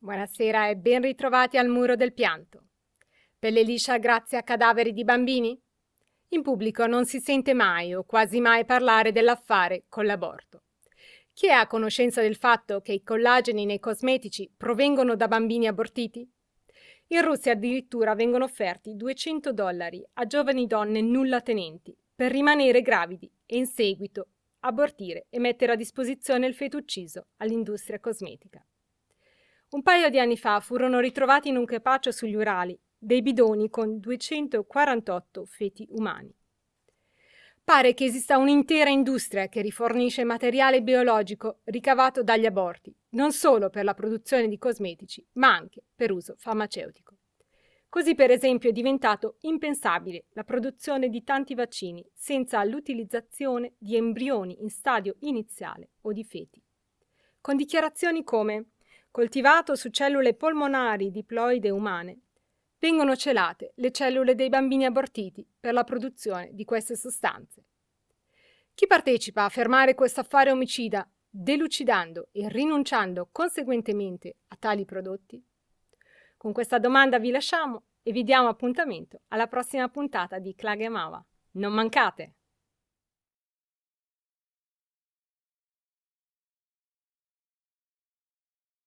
Buonasera e ben ritrovati al muro del pianto. Pelle liscia grazie a cadaveri di bambini? In pubblico non si sente mai o quasi mai parlare dell'affare con l'aborto. Chi è a conoscenza del fatto che i collageni nei cosmetici provengono da bambini abortiti? In Russia addirittura vengono offerti 200 dollari a giovani donne nulla tenenti per rimanere gravidi e in seguito abortire e mettere a disposizione il feto ucciso all'industria cosmetica. Un paio di anni fa furono ritrovati in un crepaccio sugli Urali dei bidoni con 248 feti umani. Pare che esista un'intera industria che rifornisce materiale biologico ricavato dagli aborti, non solo per la produzione di cosmetici, ma anche per uso farmaceutico. Così per esempio è diventato impensabile la produzione di tanti vaccini senza l'utilizzazione di embrioni in stadio iniziale o di feti. Con dichiarazioni come coltivato su cellule polmonari diploide umane, vengono celate le cellule dei bambini abortiti per la produzione di queste sostanze. Chi partecipa a fermare questo affare omicida, delucidando e rinunciando conseguentemente a tali prodotti? Con questa domanda vi lasciamo e vi diamo appuntamento alla prossima puntata di Klage Mava. Non mancate!